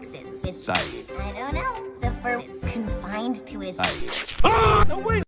His I don't know. The fur is confined to his. Aye. Ah! No, way!